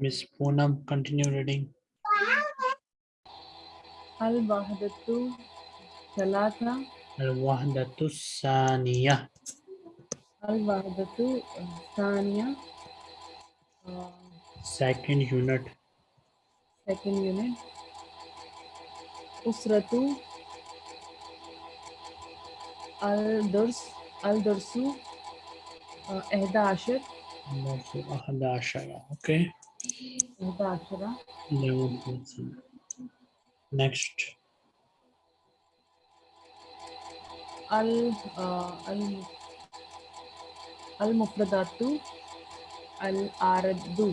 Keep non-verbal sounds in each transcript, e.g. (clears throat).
Miss Poonam, continue reading. Al-Wahdatu Salata. Al-Wahdatu Saniya. Al-Wahdatu Saniya. Second unit. Second unit. Usratu Al-Durs Al-Dursu uh, Ahdashir. Ahdashir. Okay. Next. Al uh, al al mufradatu al ardu.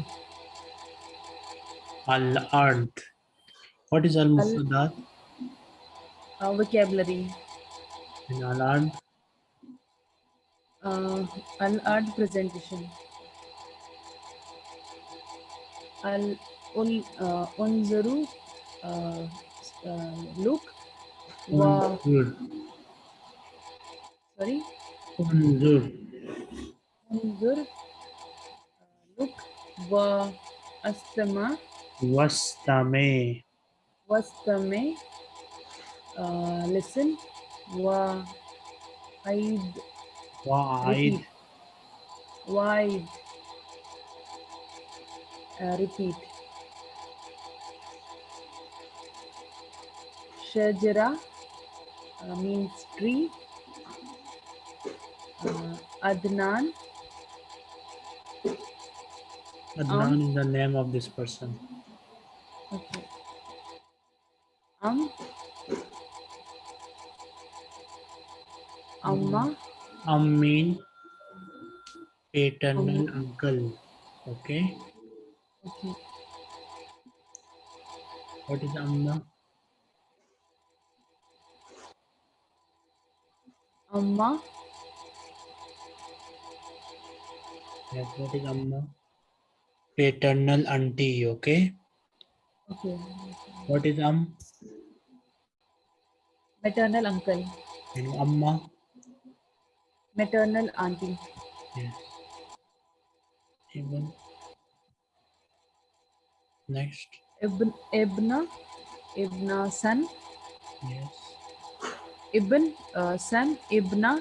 Al ard. What is al mufradat? Uh, vocabulary. And al ard. Uh, al ard presentation انظروا uh, uh, look و Unzur. sorry Unzur. انظر uh, look و استمع Wastame. واستمع uh, listen و عيد Wa'aid. repeat uh, repeat shajara uh, means tree uh, adnan Adnan is the name of this person. okay am amma Am mean paternal Am. uncle. Okay. Okay What is Amma? amma Yes, what is Amma? Paternal auntie. Okay. okay What is Am? maternal uncle And Amma? maternal auntie Yes. Even. Next. ibn ibna ibna son Yes. ibn uh, son ibna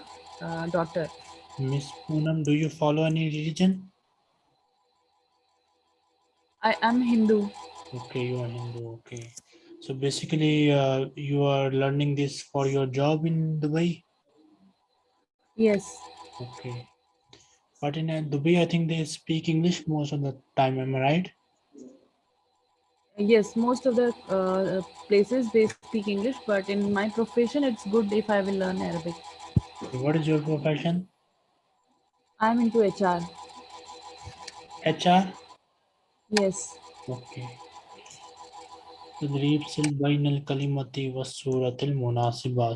uh, daughter Miss Poonam, do you follow any religion? i am hindu Okay, you are Hindu. Okay. So basically, uh, you are learning this for your job in Dubai. yes Okay. But in uh, Dubai, I think they speak English most of the time. Am I right? yes most of the uh, places they speak english but in my profession it's good if i will learn arabic What is your profession? i'm into hr HR. yes Okay. تدريب سل بين الكلمة والصورة المناسبة.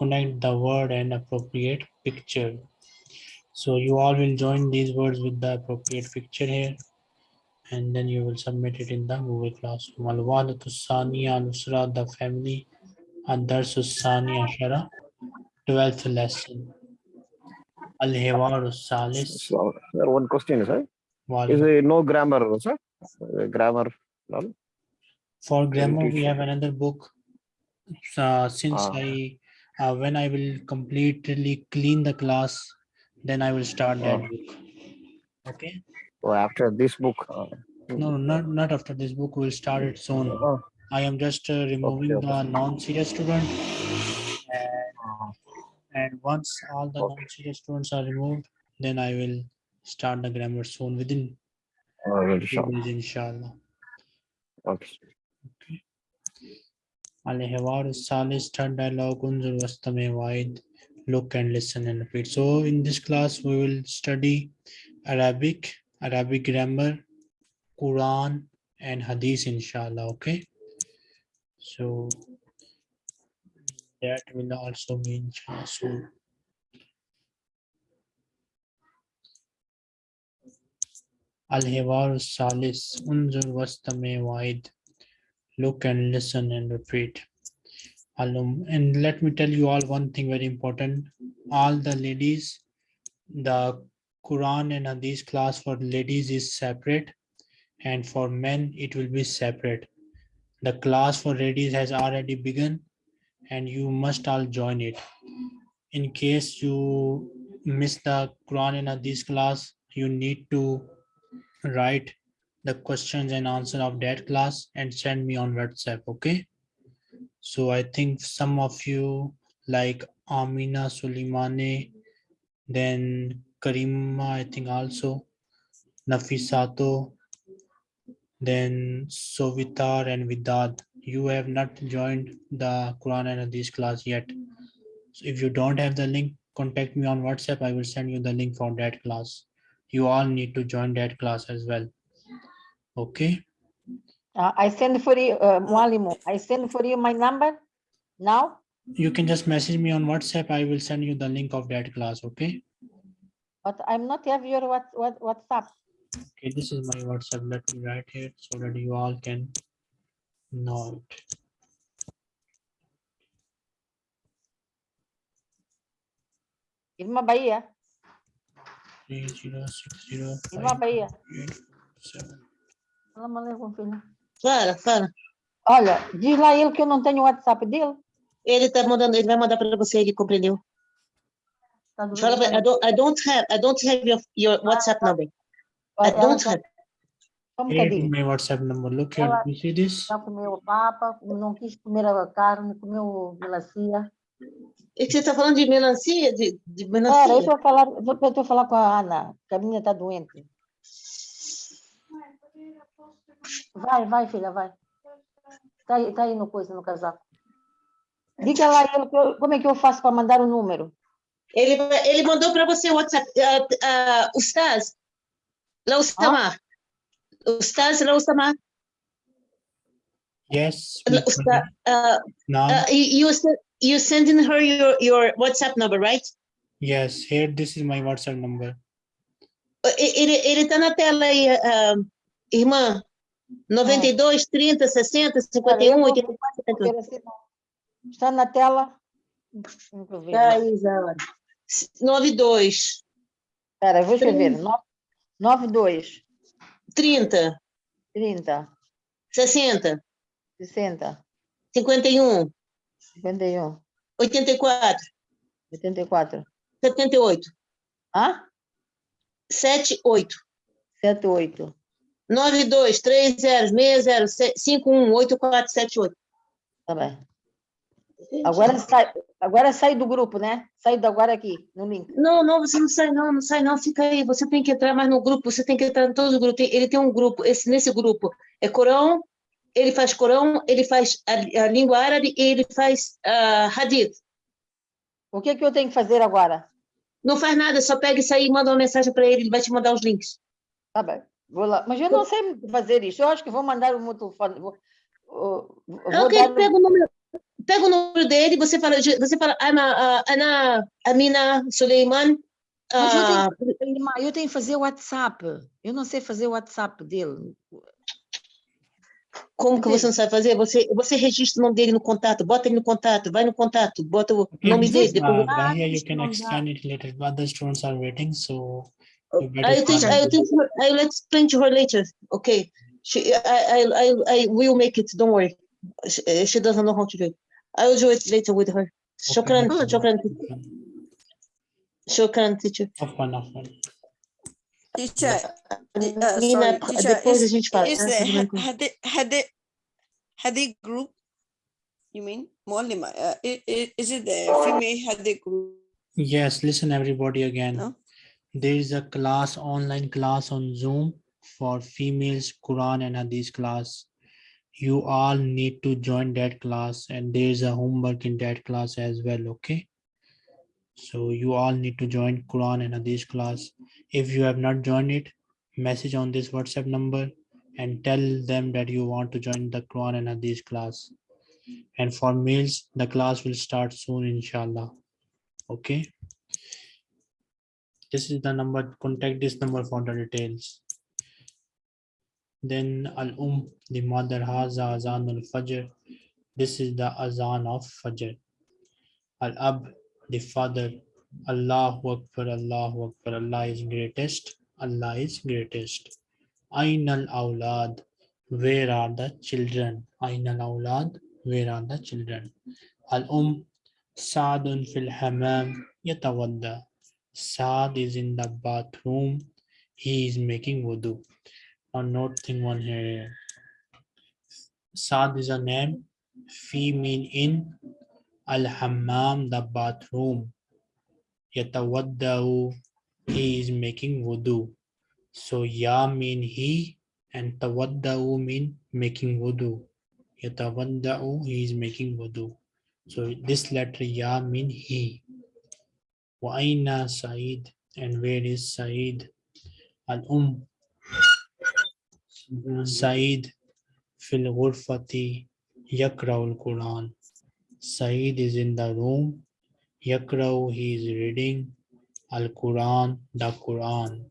Connect the word and appropriate picture. So you all will join these words with the appropriate picture here. And then you will submit it in the Google Classroom. Al-Walatu Saniya Nusra, the family. Ad-Darsu Sani Ashara, 12th lesson. Al-Hiwaru Salis. So, sir, one question, sir. Is there no grammar, sir? Uh, grammar, no? For grammar, we have another book. Uh, since Ah. I, uh, when I will completely clean the class, then I will start that Ah. book. Okay. So after this book. Uh, No, not not after this book. We'll start it soon. uh, I am just uh, removing okay. the non-serious student, and, uh, and once all the Okay. non-serious students are removed, then I will start the grammar soon within uh, very few short. days, inshallah. Okay. Salis third dialogue Unzur Wastame Wide. Look and listen and repeat. So in this class we will study Arabic, Arabic grammar, Quran and Hadith inshallah. Okay. So that will also mean soon. Al-Hiwar Salis Unzur Wastame Wide. Look and listen and repeat. Alum, and let me tell you all one thing very important. All the ladies, the Quran and uh, Hadith class for ladies is separate and for men it will be separate. The class for ladies has already begun and you must all join it. In case you miss the Quran and uh, Hadith class, you need to write the questions and answer of that class and send me on WhatsApp, okay? So I think some of you like Amina Suleimane, then Karima, I think also, Nafisato, then Sovitar and Vidad. You have not joined the Quran and Hadith class yet. So if you don't have the link, contact me on WhatsApp. I will send you the link for that class. You all need to join that class as well. Okay, Uh, I send for you, uh, Mualimu, I send for you my number now, you can just message me on WhatsApp. I will send you the link of that class. Okay. But I'm not have your what, what, WhatsApp. Okay, this is my WhatsApp. Let me write it so that you all can know it. Irmã Bahia, Three zero six zero Irmã five Bahia. Salam alaikum, filha. Fala, fala. Olha, diz lá ele que eu não tenho o WhatsApp dele. Ele tá mandando, ele vai mandar para você, ele compreendeu. Tá Fala, I don't, I don't have, I don't have your, your WhatsApp number. I don't have. Is bocadinho. my WhatsApp number. Look here. You see this? Já comeu o papa, não quis comer a carne, comeu melancia. E que você tá falando de melancia, de, de melancia? deixa eu falar, vou, eu tô falar com a Ana, que a menina tá doente. Vai, vai, filha, vai. Tá aí, tá aí no coisa, no casaco. Diga lá ele como é que eu faço para mandar o número. Ele, ele mandou para você o WhatsApp. Uh, uh, Ustaz, Samar. Ustaz, Samar. Yes. Uh, Ustaz, uh, uh, you, you sen- you sending her your, your WhatsApp number, right? yes, here, this is my WhatsApp number. Uh, Ele, ele tá na tela aí, uh, irmã. 92, 30, 60, 51, 84, 70. Ver assim, não. Está na tela. Deixa eu ver. Tá aí, Zara. 92, Espera, vou escrever. 92, 30, 30, 60, 60, 51, 51, 84, 84. 78, Hã? 78, 78. 92, 30, 60, 51, 84, 78. Tá bem. Agora sai, agora sai do grupo, né? Sai do agora aqui, no link. Não, não, você não sai não, não sai não, fica aí. Você tem que entrar mais no grupo, você tem que entrar em todos os grupos. Ele tem um grupo, esse, nesse grupo é Corão, ele faz Corão, ele faz a, a língua árabe e ele faz ah, Hadith. O que, que eu tenho que fazer agora? Não faz nada, só pega isso aí e manda uma mensagem para ele, ele vai te mandar os links. Tá bem. Vou lá. Mas eu não sei fazer isso. Eu acho que vou mandar o meu telefone. Vou, vou, vou Ok, dar- pega o número, pega o número dele, você fala, você fala, Ana, ah, Ana Amina Suleiman. Mas eu ah, Irmã, eu tenho que fazer o WhatsApp. Eu não sei fazer o WhatsApp dele. como que você não sabe fazer? Você, você registra o nome dele no contato, bota ele no contato, vai no contato, bota o Okay, nome dele. Depois... Uh, Bahia, you can explain it later, but the students are waiting, so you I think, I think, I will explain to her later. Okay, she, I, I, I, I will make it. Don't worry. She, she doesn't know how to do it. I will do it later with her. Shukran, Okay. shukran, shukran, teacher. Afwan, afwan. Teacher, uh, Nina, sorry, teacher, depois a is, is Ah, the tudo bem. ha- Hadith, Hadith, Hadith group? You mean, Muallima, uh, i- i- is it the female Hadith group? Yes, listen everybody again. No? There is a class, online class on Zoom for females, Quran and Hadith class. You all need to join that class and there is a homework in that class as well, okay? So you all need to join Quran and Hadith class. If you have not joined it, message on this WhatsApp number and tell them that you want to join the Quran and Hadith class. And for males, the class will start soon, inshallah. Okay? This is the number, contact this number for the details. Then Al-Um, the mother Haza Azan al-Fajr. This is the Azan of Fajr. Al-Ab, the father. Allahu Akbar, Allahu Akbar, Allah is greatest. Allah is greatest. Ainal Aulad. Where are the children? Ainal Aulad. Where are the children? Al Um. Saadun fil Hamam. Yatawadda. Saad is in the bathroom. He is making wudu. Now note thing one here. Saad is a name. Fi mean in. Al Hammam, the bathroom. Yatawaddau, he is making wudu. So ya mean he and tawaddau mean making wudu. Yatawaddau, he is making wudu. So this letter ya mean he. Wa aina Said and where is Said? Al Said fil ghurfati yakraul Quran. Said is in the room. Yakrau, he is reading. Al Quran, the Quran.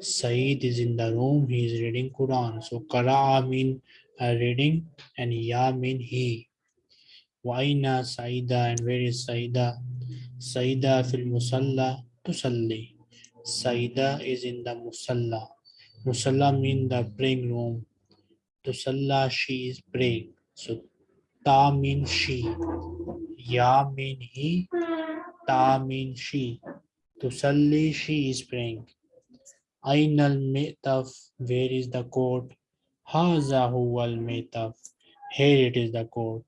Said is in the room, he is reading Quran. So Qara'a mean uh, reading and Ya mean he. Waina Saida and where is Saida? Saida fil Musalla tusalli. Saida is in the Musalla. Musalla mean the praying room. Tusalla, she is praying. So Ta mean she. Ya mean he. Ta mean she. Tusalli, she is praying. Ainal metaf, where is the court? Haza huwal metaf. Here it is the court.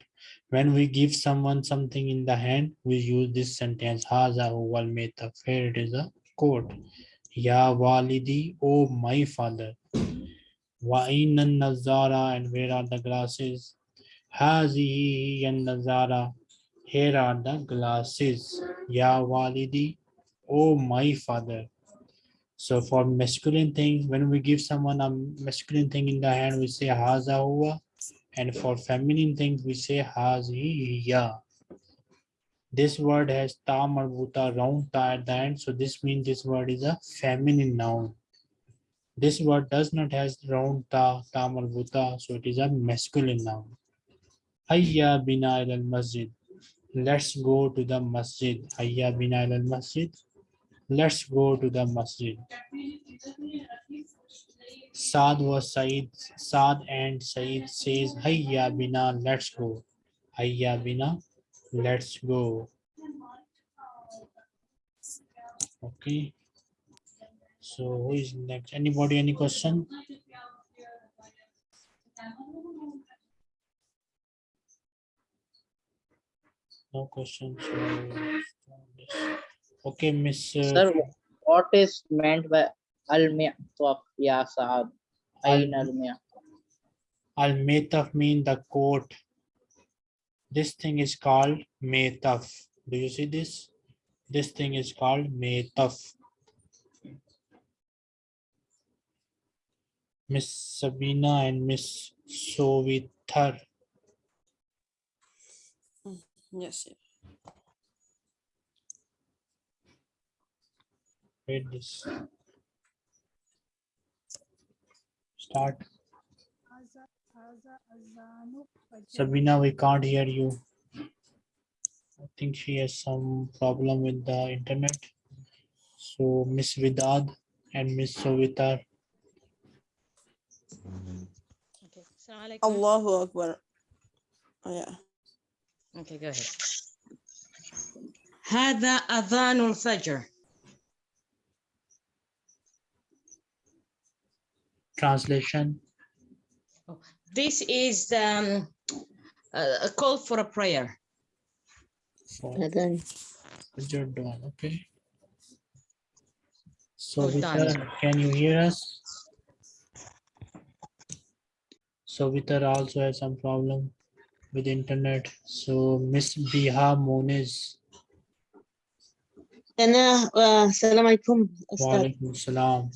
When we give someone something in the hand, we use this sentence. Haza huwal metaf. Here it is the court. Ya walidi, oh my father. Wa ainan nazara, and where are the glasses? Hazihi and nazara. Here are the glasses. Ya walidi, oh my father. So for masculine things, when we give someone a masculine thing in the hand, we say haza huwa. And for feminine things, we say hazi ya. This word has ta marbuta, round ta at the end. So this means this word is a feminine noun. This word does not has round ta, ta marbuta. So it is a masculine noun. Hayya bina al masjid. Let's go to the masjid. Hayya bina al masjid. Let's go to the masjid. Saad was Said. Saad and Said says, Hayya bina, let's go. Hayya bina, let's go. Okay. So who is next? Anybody, any question? No question. So, okay, Miss. uh, Sir, what is meant by al-mi'taf ya Saad? Ain al-mi'taf. Al Metaf mean the court. This thing is called Metaf. Do you see this? This thing is called Metaf. Miss Sabina and Miss Sovithar. Mm, yes. sir. Read this. Start. Sabina, we can't hear you. I think she has some problem with the internet. So Miss Vidad and Miss Sovitar. Okay. Assalamu alaikum. Allahu Akbar. Oh, yeah. Okay, go ahead. هذا أذان الفجر. Translation. this is um, a call for a prayer. So, okay. So, Vitar, can you hear us? So, Vitar also has some problem with internet. So, Miss Biha Moniz. Ana, uh, salam alaikum. Wa alaikum salam.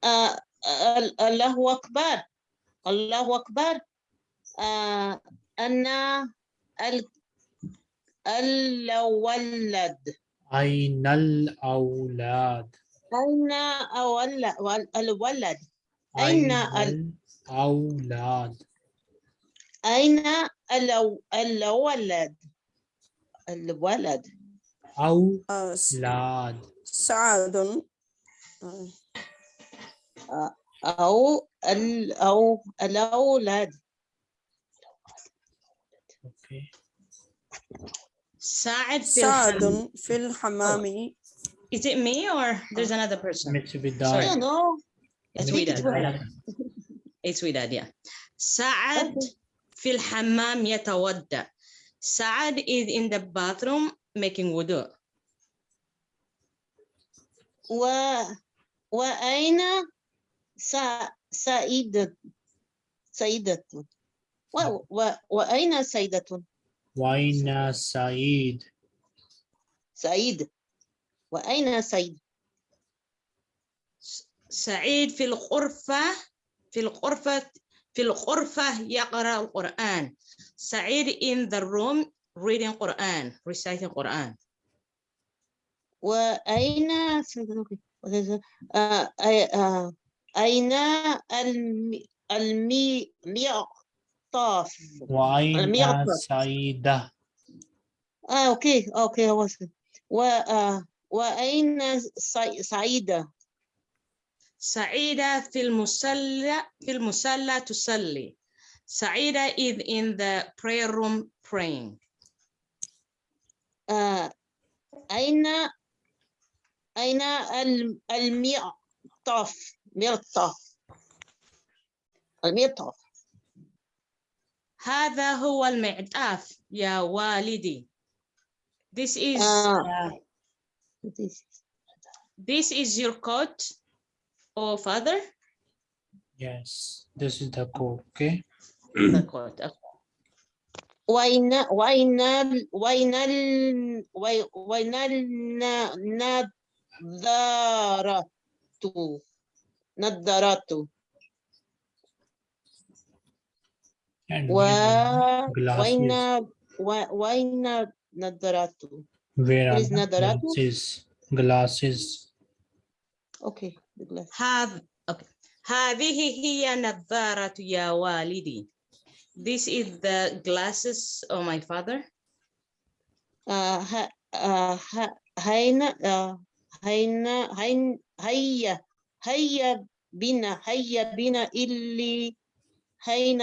Uh, uh Allahu Akbar. الله أكبر. آه، أنا الولد. أين الأولاد؟ أين الولد. أين الأولاد؟ أين الولد. الولد. أولاد. آه، سعد آه، أو ال أو الأولاد. ساعد في سعد الحمام. في الحمام Is it me or there's another person? Mix with I know It's Widad. it's Widad. It's Widad, yeah. سعد في الحمام يتودع. سعد is in the bathroom making wudu. و وأين سا سعيدة. سعيدة. و و وأين سعيدة؟ Waina Saeed. سعيد. وأين سعيد؟ سعيد في الغرفة في الغرفة في الغرفة يقرأ القرآن. سعيد in the room reading Quran, reciting Quran. وأين أي- أين الم- المي الميقطاف Waina الميقطاف Saida. آه أوكي أوكي هو. و آه، وأين سع- سعيدة سعيدة في المصلى في المصلى تصلي. سعيدة is in the prayer room praying. آه، أين أين الم- ميقطاف الميقطاف هذا هو المعطاف يا والدي. This is آه. uh, this is your coat, oh father. Yes, this is the code. Okay. The coat. okay. وأين وأين ال- وأين ال- وي- وأين النظارة نظارة And و where are the وأين glasses. و- وأين نظارة Where are is the Nadaratu? glasses? Glasses. Okay the glass. هذا okay. هذه هي نظارة يا والدي. This is the glasses of my father. آه، ه- آه، ه- هين آه، هين هين هيا هيا بنا هيا بنا اللي هين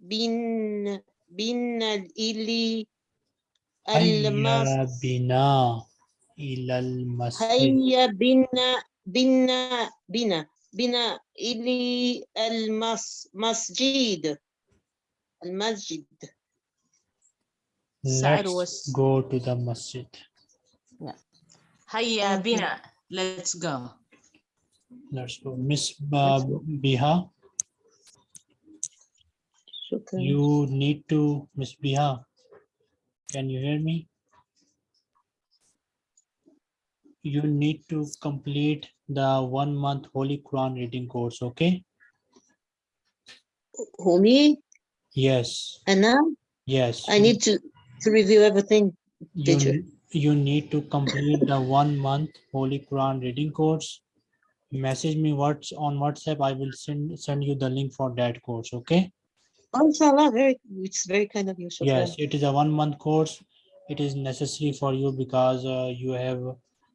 بن بنا اللي هيا المس بنا إلى المسجد. هيا بنا بنا بنا بنا مسجد المسجد سعد Let's go to the masjid. هيا Okay. بنا. Let's go. Let's go. Miss uh, Biha. You need to, Miss Biha. Can you hear me? You need to complete the one month Holy Quran reading course, okay? Holy? Yes. And now? Yes. I need to, to review everything. Did you, you? you need to complete the one month Holy Quran reading course Message me what's on WhatsApp. I will send send you the link for that course. Okay. Oh, inshallah, very, it's very kind of you. shukran. Yes, it is a one month course. It is necessary for you because uh, you have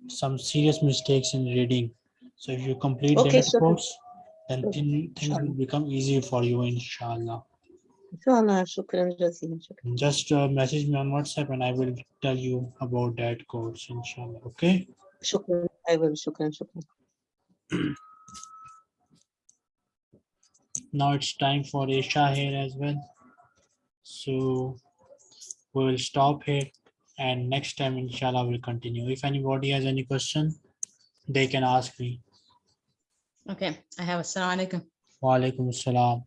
some serious mistakes in reading. So if you complete Okay, that course, then things will become easy for you, inshallah. Inshallah, shukran shukran. Just uh, message me on WhatsApp and I will tell you about that course, inshallah. Okay. Shukran, I will, shukran, shukran. (clears throat) Now it's time for Isha here as well. So we will stop here and next time inshallah we'll continue. If anybody has any question, they can ask me. Okay, I have assalamu alaikum. Wa alaikum salam.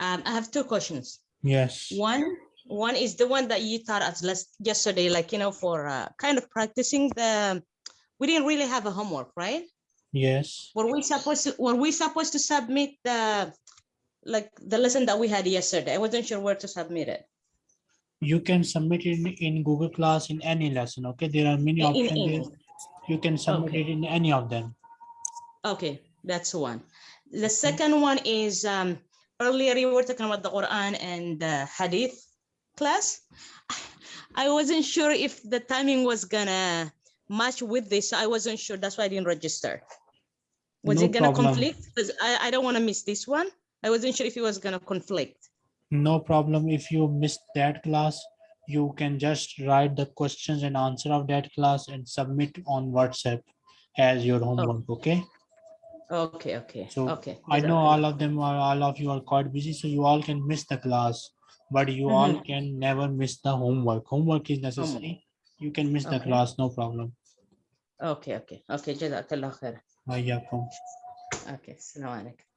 Um, I have two questions. Yes. One, one is the one that you taught us last yesterday, like you know, for uh, kind of practicing the. We didn't really have a homework, right? Yes. Were we supposed to? Were we supposed to submit the, like the lesson that we had yesterday? I wasn't sure where to submit it. You can submit it in, in Google Class in any lesson. Okay. There are many In- in options. any. You can submit Okay. it in any of them. Okay, that's one. The second one is um, earlier you were talking about the Quran and the Hadith class. I wasn't sure if the timing was gonna match with this. so I wasn't sure. That's why I didn't register. Was No it gonna problem. conflict? Because I, I don't want to miss this one. I wasn't sure if it was gonna conflict. No problem. If you missed that class, you can just write the questions and answer of that class and submit on WhatsApp as your homework, okay? Okay, okay, So, okay. I know all of them are, all of you are quite busy, so you all can miss the class. But you all Mhm. can never miss the homework. Homework is necessary. You can miss the class, no problem. Okay, okay, okay. Jazakallah khair. Waiyakum. Okay, assalamu alaikum.